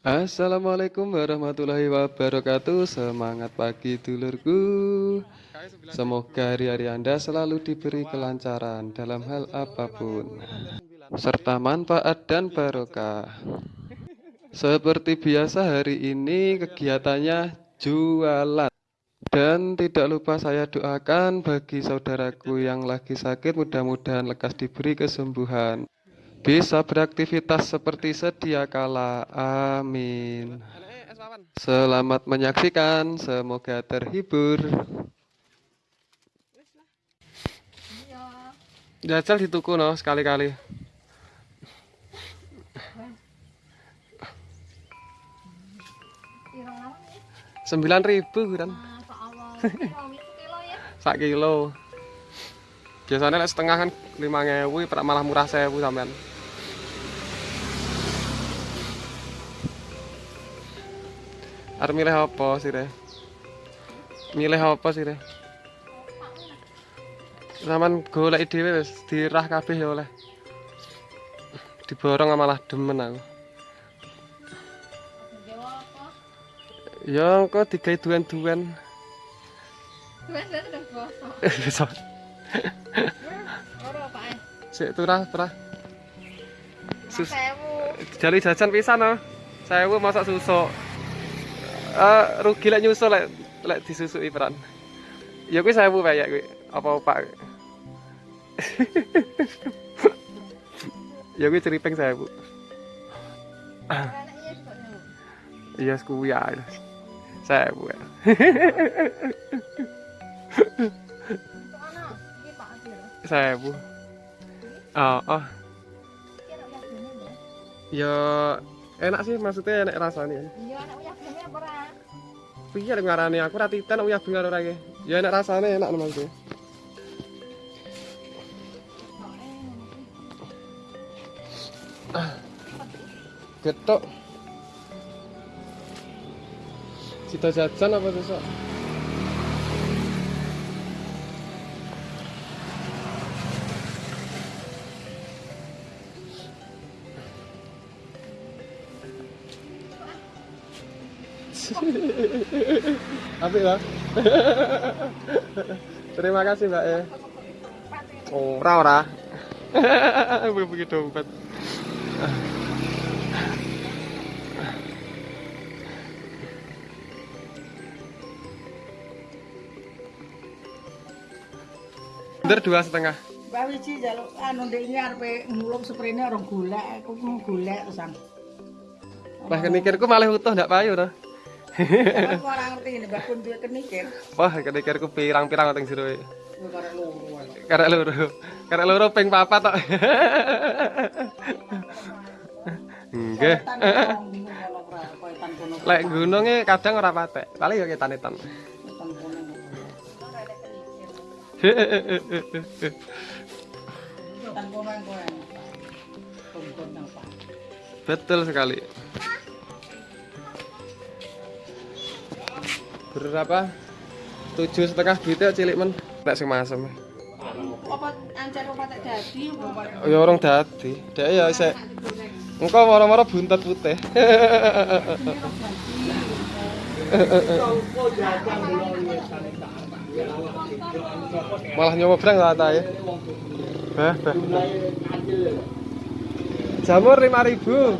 Assalamualaikum warahmatullahi wabarakatuh. Semangat pagi dulurku. Semoga hari-hari Anda selalu diberi kelancaran dalam hal apa pun Serta manfaat dan barokah. Seperti biasa hari ini kegiatannya jualan. Dan tidak lupa saya doakan bagi saudaraku yang lagi sakit mudah-mudahan lekas diberi kesembuhan bisa beraktivitas seperti sedia kala. Amin. Selamat menyaksikan, semoga terhibur. Jajal di tuku no sekali-kali. Sembilan ribu kan? Sak kilo. Biasanya setengah kan lima ngewu, malah murah sewu sampean. Arep milih apa sih, Re? Milih apa sih, Re? Saman golek dhewe wis dirah kabeh ya oleh. Diborong malah demen aku. Ya engko digawe duwen-duwen. Duwen-duwen udah bosok. Ora, Pak. Sik turah, turah. Sus. Jali jajan pisan no. Sewu masak susuk. Eh rugi lek nyusul lek lek disusui peran. Ya kuwi sewu kayak kuwi. Apa Pak? ya kuwi ceripeng sewu. Iya kuwi ya. Ya. Anak, iki Pak Adil. Sewu. Oh, oh. Ya. Ya enak sih maksudnya enak rasanya. Iya, apa ora? piye arep ngarani aku ora titen uyah bengar ora iki. Ya enak rasane enak nemu iki. Ketok. Cita jajan apa sesuk? Apik lah. Terima kasih Mbak ya. Ora ora. Begitu dompet. Bener dua setengah. Mbak Wiji jaluk anu ndek ini arepe ngulung sprene orang golek, aku golek terusan. Wah kenikirku malah utuh ndak payu to. Ora ngerti Mbak duwe kenikir. Wah kenikirku pirang-pirang teng jero. Kowe karek loro. Karek loro. Karek loro ping papat tok. Nggih. Lek gununge kadang ora patek. Paling ya ketan-etan. Tan kono. Berapa? Tujuh setengah duitnya cilik men. Nek sing masem. Apa ancar apa tak dadi apa? Ya orang dadi. Dek ya isek engko moro-moro buntet putih. Malah nyoba brang lah ta ya. Bah, bah. Jamur 5000.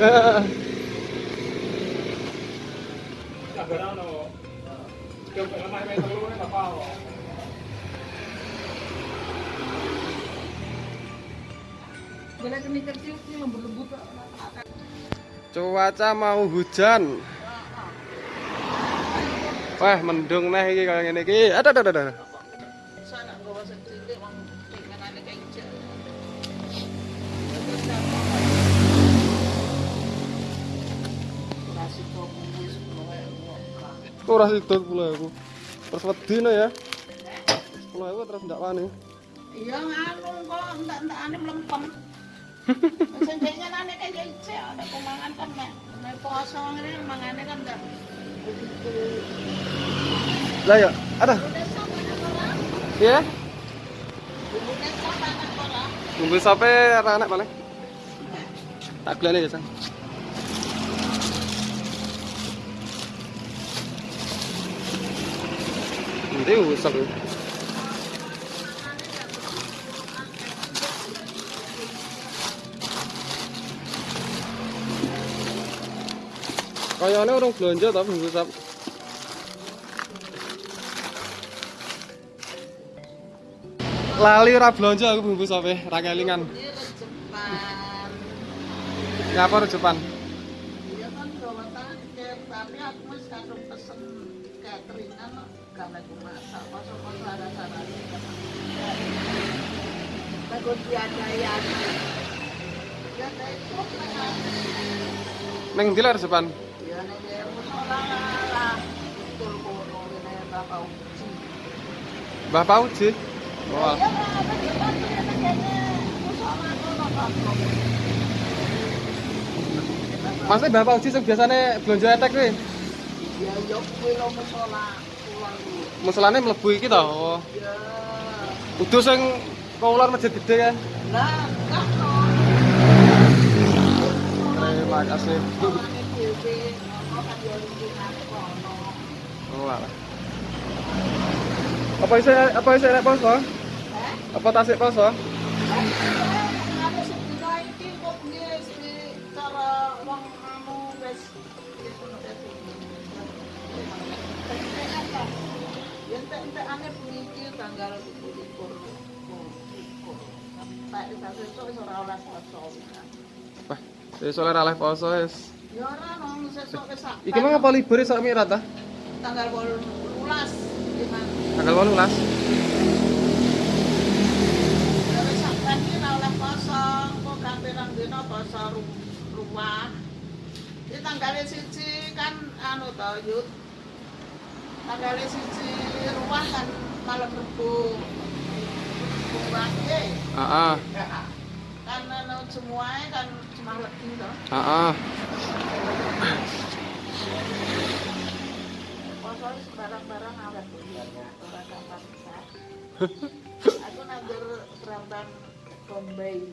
Lembut-lembut. Cuaca mau hujan. Wah, mendung nih iki kaya ngene iki. Aduh, aduh, aduh. Sana bawa Ora sido 10000. Terus wedine ya. 10000 terus ndak wani. Iya nganu kok entak-entakane mlempem. Sing pengenane kayak ijo ada kumangan kan nek nek poso ngene mangane kan enggak Lah ya, ada. Ya. Bumbu sope anak paling. Tak gelane ya, Sang. Usap. ya. Kayaknya orang belanja tapi usap. Lali ora belanja aku bumbu sape, ra kelingan. Rejepan. Ngapa rejepan? Ya. Neng? Ya nek ya musola lah. Kono Bapak Uji. Ya ya Bapak. Maksudnya Mbah Pauji sing biasane belanja etek kuwi. Ya yo kuwi lo musola Masalahnya mlebu iki to. Iya. Udus sing kaular masjid gede ya. Nah, eh, Oh, toh. Apa isi apa isi nek pos, Apa tasik pos, Entek ane puniki tanggal 24. Tak tak sesuk wis ora oleh poso. Wah, sesuk ora oleh poso wis. Ya ora nang sesuk wis sak. Iki mah apa libur iso mirat ta? tanggal 18 gimana? Tanggal 18. Ya wis sak iki ora oleh poso, kok ganti nang dina poso ru- rumah. Ini tanggalnya siji kan anu to yut. Tanggalnya siji rumah kan malam Rebo. Kurang ye. Heeh. Kan anu semuanya kan cuma legi to. Heeh. Poso wis barang-barang awet ya. Ora gampang bisa. Aku nandur berambang Bombay.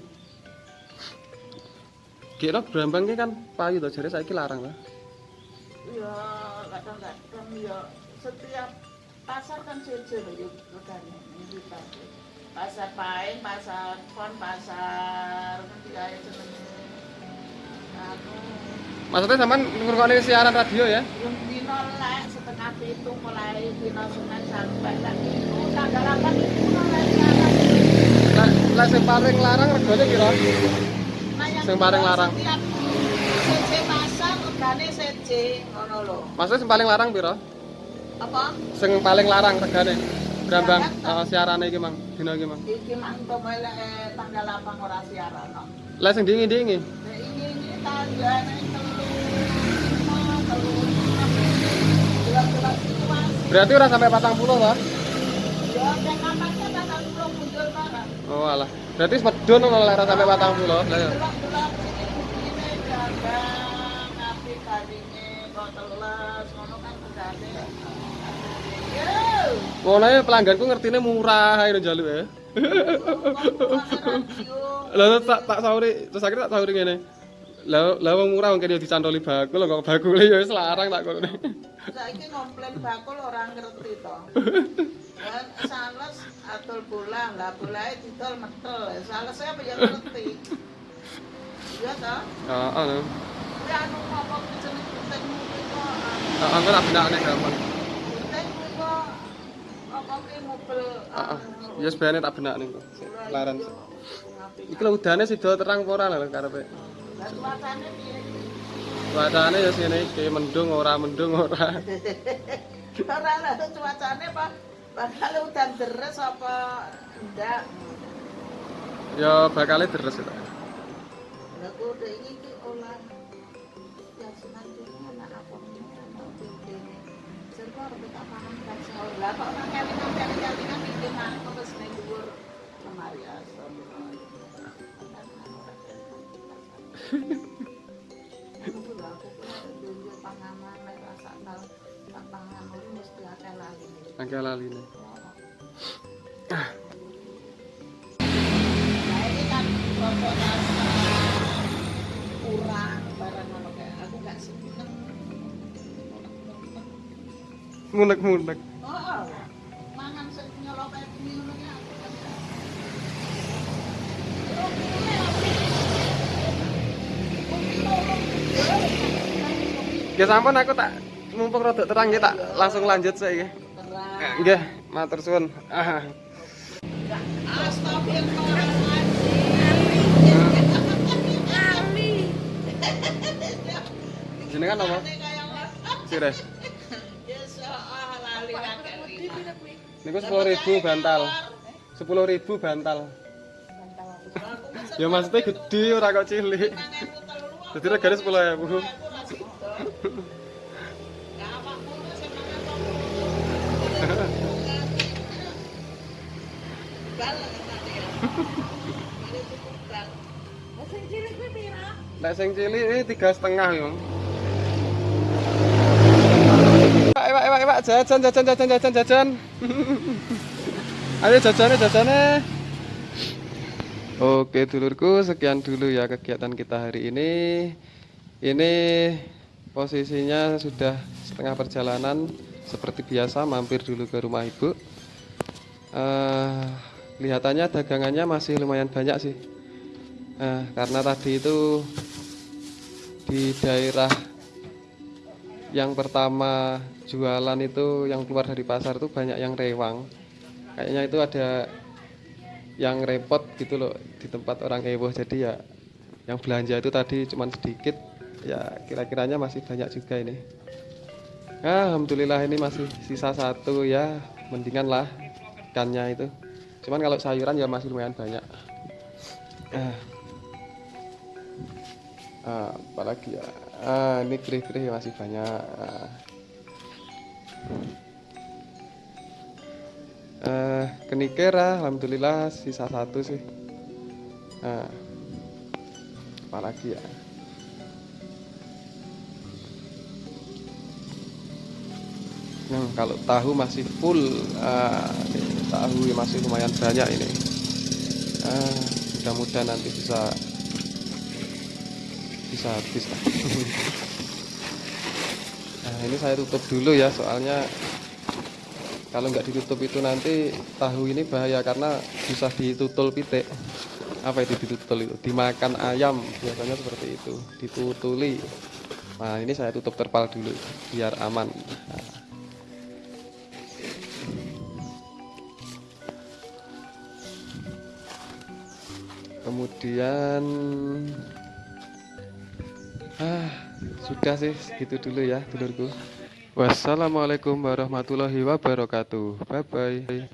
Kira Brambang ki kan payu to jare saiki larang to. ya kadang-kadang ya setiap pasar kan jejer ya regane ini pasti pasar paing pasar pon pasar nanti kaya jenenge anu Maksudnya sampean ngrungokne siaran radio ya? yang dino lek setengah pitu mulai dino senin sampai lagi itu tanggal 8 itu mulai siaran Lah, lah sing paling larang regane kira? nah yang Sing paling larang. setiap CC pasar regane CC ngono lho Maksudnya sing paling larang pira? Apa Sing paling larang regane. Brambang Siaran, uh, siarane iki Mang, dina iki Mang. iki eh, tanggal 8 ora siaran no. Lah sing dingi-dingi. Nah, telu enam jelas-jelas itu mas Berarti ora sampai 40 to? ya kayak kampanye batang pulau muncul barang Oh alah. Berarti medun ono ora sampai 40. Lah ya. Ya pelangganku ngertine murah ae njaluk ya. Lah tak tak sauri, terus akhirnya tak sauri ngene. Lah lah wong murah wong kene dicantoli bakul kok bakule ya wis larang tak kono. saiki komplain bakul orang ngerti to kan sales atul bola lah bolae didol metel sales apa ya ngerti iya toh Heeh. Kuwi anu apa jeneng penting kok Heeh, aku tak benakne gampang. Heeh. Ya sebenarnya tak benakne kok. Laran. Iki Iki lho udane sida terang apa ora lho karepe. cuacane ya sini iki mendung ora mendung ora. ora lah cuacane apa bakal udan deres apa enggak Ya bakale deres itu. Lah kok udah ini ki olah Angke laline. Nah mulek mulek Ya sampun aku tak mumpung rodok terang ya tak langsung lanjut saya ya. Nggih, matur suwun. Astagfirullahaladzim. Jenengan apa? Sires. Niku 10.000 bantal. 10.000 bantal. Ya maksudnya gede ora kok cilik. Jadi regane 10.000. Sing cilik kuwi pira? Nek sing cilik ini tiga setengah yo. Pak, pak, pak, pak, jajan, jajan, jajan, jajan, jajan. Ayo jajannya, jajannya. Oke dulurku, sekian dulu ya kegiatan kita hari ini. Ini posisinya sudah setengah perjalanan seperti biasa mampir dulu ke rumah ibu. Eh, kelihatannya dagangannya masih lumayan banyak sih. Eh, karena tadi itu di daerah yang pertama jualan itu yang keluar dari pasar itu banyak yang rewang. Kayaknya itu ada yang repot gitu loh di tempat orang heboh jadi ya yang belanja itu tadi cuman sedikit ya kira-kiranya masih banyak juga ini Alhamdulillah ini masih sisa satu ya mendingan lah ikannya itu cuman kalau sayuran ya masih lumayan banyak ah. Ah, apalagi ya? Ah, ini kerih-kerih masih banyak. Eh, kenikera alhamdulillah sisa satu sih. Nah, apalagi ya? Nah, kalau tahu masih full ini tahu masih lumayan banyak ini. Ah, mudah-mudahan nanti bisa bisa habis nah ini saya tutup dulu ya soalnya kalau nggak ditutup itu nanti tahu ini bahaya karena bisa ditutul pitik. Apa itu ditutul itu? Dimakan ayam biasanya seperti itu. Ditutuli. Nah ini saya tutup terpal dulu biar aman. Kemudian ah sudah sih segitu dulu ya dulurku Wassalamualaikum warahmatullahi wabarakatuh. Bye bye.